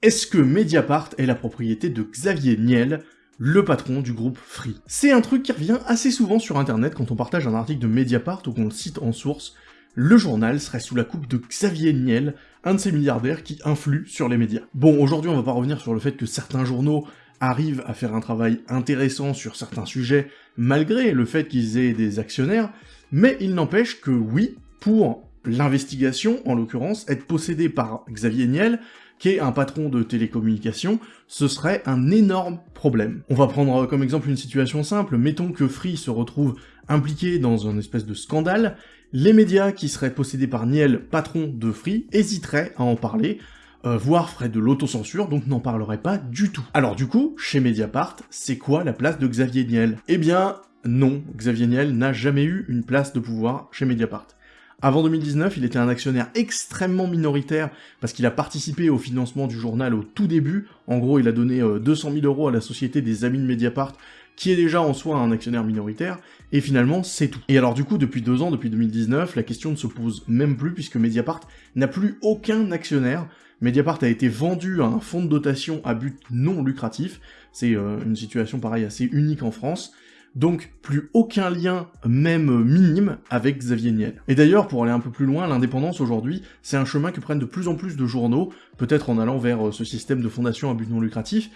Est-ce que Mediapart est la propriété de Xavier Niel, le patron du groupe Free? C'est un truc qui revient assez souvent sur internet quand on partage un article de Mediapart ou qu'on le cite en source. Le journal serait sous la coupe de Xavier Niel, un de ces milliardaires qui influent sur les médias. Bon, aujourd'hui on va pas revenir sur le fait que certains journaux arrivent à faire un travail intéressant sur certains sujets, malgré le fait qu'ils aient des actionnaires, mais il n'empêche que oui, pour l'investigation, en l'occurrence, être possédé par Xavier Niel, qui est un patron de télécommunications, ce serait un énorme problème. On va prendre comme exemple une situation simple, mettons que Free se retrouve impliqué dans un espèce de scandale, les médias qui seraient possédés par Niel, patron de Free, hésiteraient à en parler, euh, voire feraient de l'autocensure, donc n'en parleraient pas du tout. Alors du coup, chez Mediapart, c'est quoi la place de Xavier Niel? Eh bien, non, Xavier Niel n'a jamais eu une place de pouvoir chez Mediapart. Avant 2019, il était un actionnaire extrêmement minoritaire parce qu'il a participé au financement du journal au tout début. En gros, il a donné 200 euh, 000 euros à la société des Amis de Mediapart, qui est déjà en soi un actionnaire minoritaire, et finalement, c'est tout. Et alors du coup, depuis deux ans, depuis 2019, la question ne se pose même plus puisque Mediapart n'a plus aucun actionnaire. Mediapart a été vendu à un fonds de dotation à but non lucratif, c'est euh, une situation pareille assez unique en France, donc plus aucun lien, même minime, avec Xavier Niel. Et d'ailleurs, pour aller un peu plus loin, l'indépendance aujourd'hui, c'est un chemin que prennent de plus en plus de journaux, peut-être en allant vers euh, ce système de fondation à but non lucratif,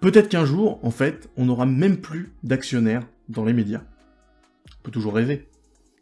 peut-être qu'un jour, en fait, on n'aura même plus d'actionnaires dans les médias. On peut toujours rêver.